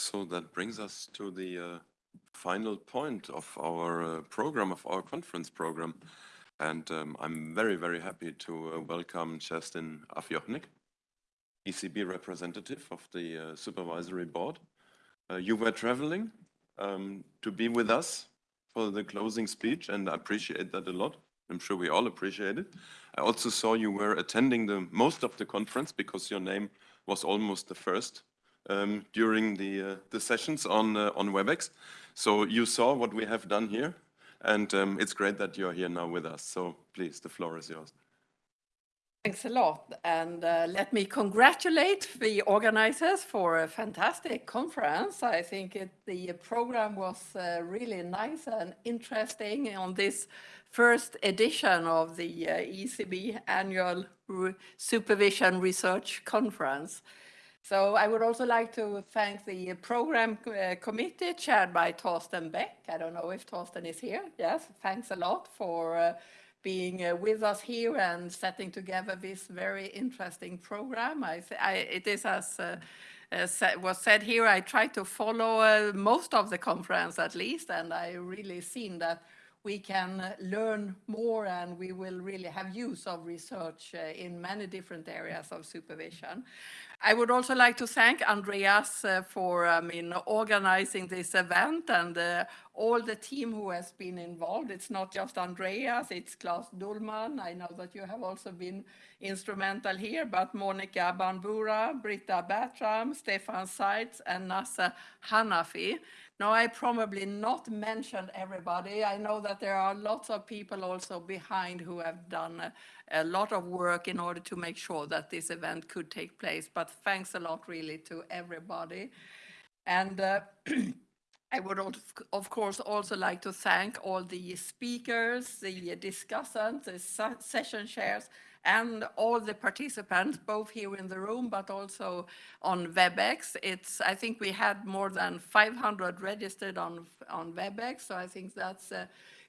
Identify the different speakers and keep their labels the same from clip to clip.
Speaker 1: So that brings us to the uh, final point of our uh, program, of our conference program. And um, I'm very, very happy to uh, welcome Justin Afjochnik, ECB representative of the uh, supervisory board. Uh, you were traveling um, to be with us for the closing speech, and I appreciate that a lot. I'm sure we all appreciate it. I also saw you were attending the most of the conference because your name was almost the first um, during the, uh, the sessions on, uh, on WebEx. So you saw what we have done here, and um, it's great that you're here now with us. So please, the floor is yours.
Speaker 2: Thanks a lot. And uh, let me congratulate the organizers for a fantastic conference. I think it, the program was uh, really nice and interesting on this first edition of the uh, ECB annual Re Supervision Research Conference. So I would also like to thank the program uh, committee chaired by Thorsten Beck. I don't know if Torsten is here. Yes, thanks a lot for uh, being uh, with us here and setting together this very interesting program. I, I it is as uh, uh, was said here, I try to follow uh, most of the conference at least, and I really seen that we can learn more and we will really have use of research in many different areas of supervision. I would also like to thank Andreas uh, for I mean, organizing this event and uh, all the team who has been involved. It's not just Andreas, it's Klaus Düllmann. I know that you have also been instrumental here, but Monica Banbura, Britta Bertram, Stefan Seitz, and Nasa Hanafi. Now, I probably not mentioned everybody. I know that there are lots of people also behind who have done a, a, lot of work in order to make sure that this event could take place. But thanks a lot really to everybody. And uh, I would of course also like to thank all the speakers, the discussants, the session chairs, and all the participants, both here in the room, but also on WebEx. It's, I think we had more than 500 registered on, on WebEx, so I think that's a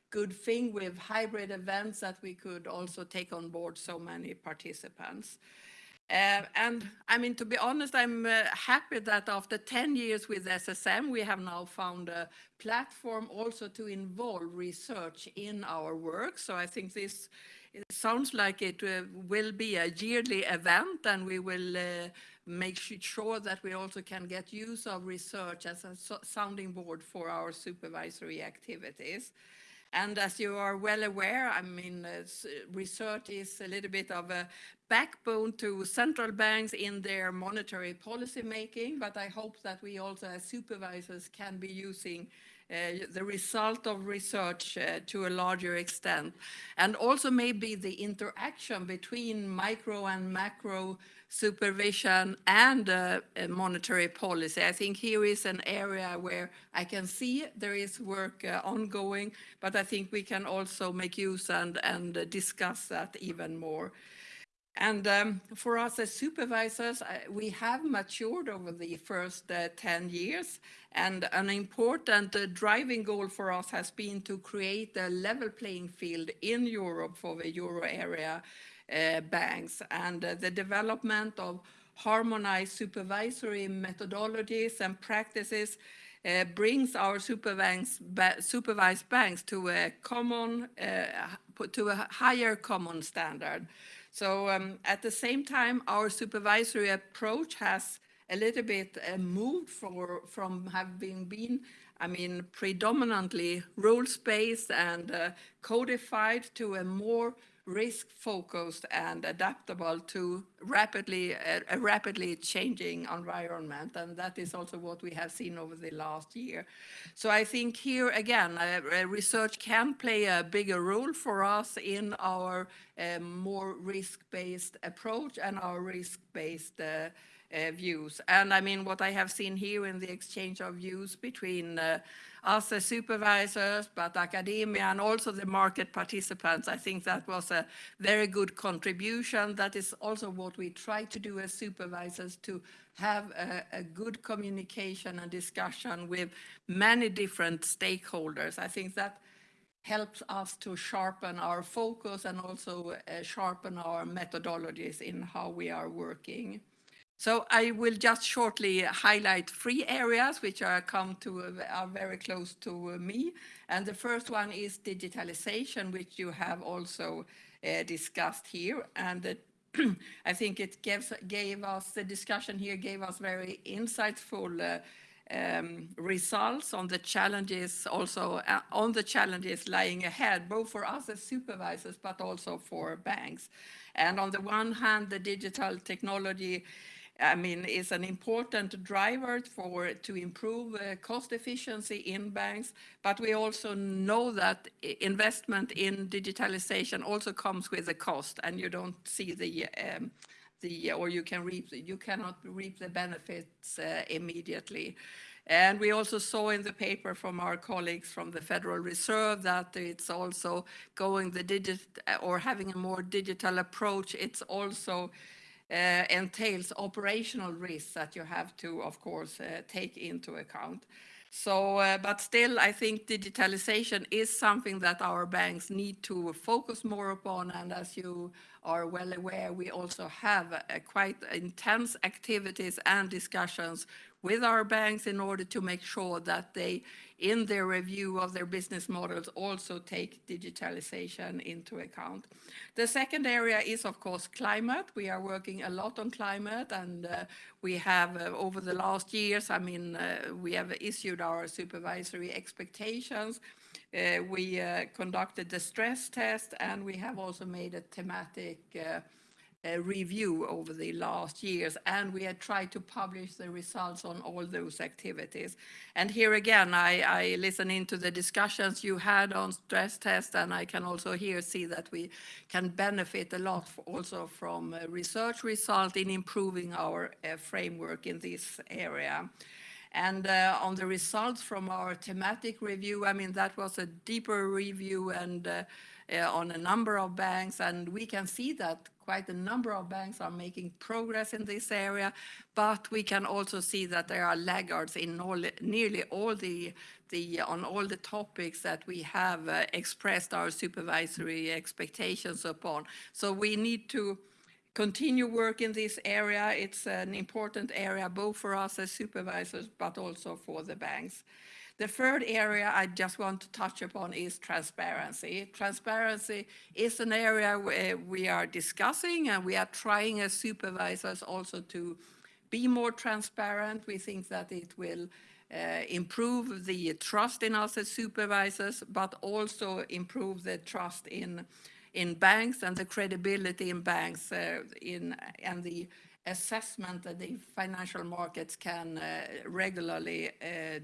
Speaker 2: good thing with hybrid events that we could also take on board so many participants. Uh, and I mean, to be honest, I'm uh, happy that after 10 years with SSM, we have now found a platform also to involve research in our work. So I think this sounds like it uh, will be a yearly event and we will uh, make sure that we also can get use of research as a so sounding board for our supervisory activities. And as you are well aware, I mean, uh, research is a little bit of a backbone to central banks in their monetary policy making, but I hope that we also as supervisors can be using uh, the result of research uh, to a larger extent. And also maybe the interaction between micro and macro supervision and uh, monetary policy. I think here is an area where I can see there is work uh, ongoing, but I think we can also make use and, and discuss that even more. And um, for us as supervisors, uh, we have matured over the first uh, 10 years. And an important uh, driving goal for us has been to create a level playing field in Europe for the euro area uh, banks. And uh, the development of harmonized supervisory methodologies and practices uh, brings our supervised banks to a common, to a higher common standard. So um, at the same time, our supervisory approach has a little bit uh, moved for, from having been, I mean, predominantly rules-based and uh, codified to a more risk-focused and adaptable to rapidly a, a, rapidly changing environment and that is also what we have seen over the last year. So i think here again uh, research can play a bigger role for us in our uh, more risk-based approach and our risk-based uh, views. And I mean, what I have seen here in the exchange of views between uh, us as supervisors, but academia and also the market participants, I think that was a very good contribution. That is also what we try to do as supervisors to have a, a good communication and discussion with many different stakeholders. I think that helps us to sharpen our focus and also uh, sharpen our methodologies in how we are working. So I will just shortly highlight three areas which are come to are very close to me. And the first one is digitalization, which you have also uh, discussed here. And it, I think it gives, gave us, the discussion here gave us very insightful uh, um, results on the challenges, also uh, on the challenges lying ahead, both for us as supervisors, but also for banks. And on the one hand, the digital technology I mean, is an important driver for to improve uh, cost efficiency in banks. But we also know that investment in digitalization also comes with a cost, and you don't see the um, the or you can reap you cannot reap the benefits uh, immediately. And we also saw in the paper from our colleagues from the Federal Reserve that it's also going the digit or having a more digital approach. It's also entails operational risks that you have to, of course, uh, take into account. So, uh, but still, I think digitalization is something that our banks need to focus more upon. And as you are well aware, we also have quite intense activities and discussions with our banks in order to make sure that they, in their review of their business models, also take digitalization into account. The second area is, of course, climate. We are working a lot on climate, and uh, we have, uh, over the last years, I mean, uh, we have issued our supervisory expectations. Uh, we uh, conducted the stress test, and we have also made a thematic uh, review over the last years, and we had tried to publish the results on all those activities. And here again, I, listen into the discussions you had on stress test, and I can also here see that we can benefit a lot also from research result in improving our uh, framework in this area. And uh, on the results from our thematic review, I mean, that was a deeper review and uh, uh, on a number of banks, and we can see that quite a number of banks are making progress in this area, but we can also see that there are laggards in all, nearly all the, the, on all the topics that we have uh, expressed our supervisory expectations upon. So we need to continue work in this area. It's an important area both for us as supervisors, but also for the banks. The third area I just want to touch upon is transparency. Transparency is an area where we are discussing and we are trying as supervisors also to be more transparent. We think that it will uh, improve the trust in us as supervisors, but also improve the trust in in banks and the credibility in banks uh, in and the assessment that the financial markets can uh, regularly uh,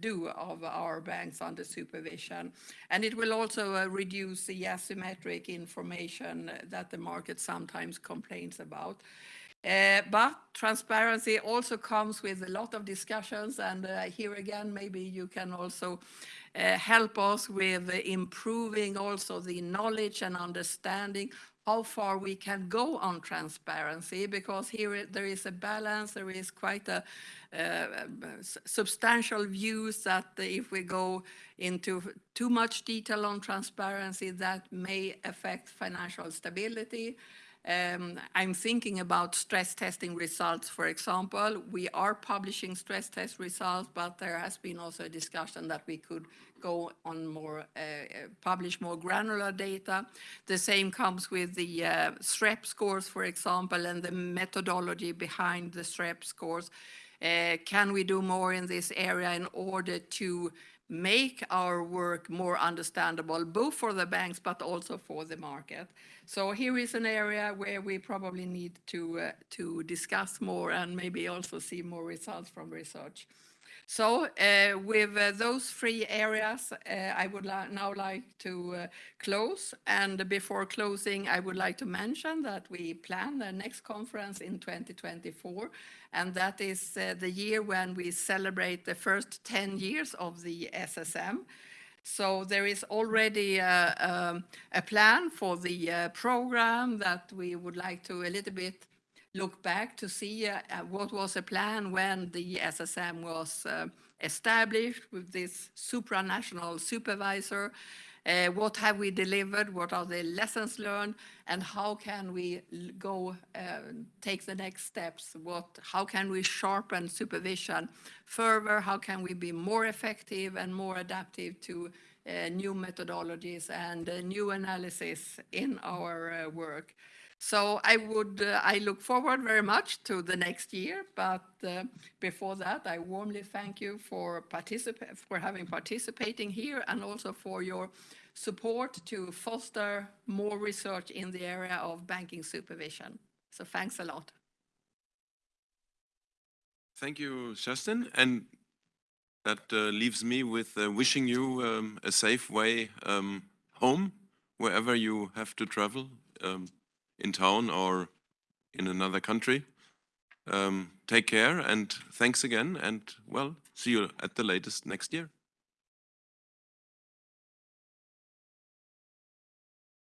Speaker 2: do of our banks under supervision. And it will also uh, reduce the asymmetric information that the market sometimes complains about. Uh, but transparency also comes with a lot of discussions and uh, here again maybe you can also uh, help us with improving also the knowledge and understanding how far we can go on transparency because here there is a balance, there is quite a uh, substantial views that if we go into too much detail on transparency that may affect financial stability. Um, I'm thinking about stress testing results, for example. We are publishing stress test results, but there has been also a discussion that we could go on more, uh, uh, publish more granular data. The same comes with the uh, SREP scores, for example, and the methodology behind the SREP scores. Uh, can we do more in this area in order to make our work more understandable, both for the banks, but also for the market. So here is an area where we probably need to, uh, to discuss more and maybe also see more results from research. So uh, with uh, those three areas, uh, I would now like to close. And before closing, I would like to mention that we plan the next conference in 2024, and that is the year when we celebrate the first 10 years of the SSM. So there is already a, um, a plan for the program that we would like to a little bit look back to see uh, uh, what was the plan when the SSM was uh, established with this supranational supervisor. Uh, What have we delivered? What are the lessons learned? And how can we go, uh, take the next steps? What, how can we sharpen supervision further? How can we be more effective and more adaptive to uh, new methodologies and new analysis in our work? So I would, uh, I look forward very much to the next year, but uh, before that, I warmly thank you for participate, for having participating here and also for your support to foster more research in the area of banking supervision. So thanks a lot.
Speaker 1: Thank you, Kerstin. And that uh, leaves me with uh, wishing you um, a safe way um, home, wherever you have to travel, um, in town or in another country. Um, take care and thanks again. And well, see you at the latest next year.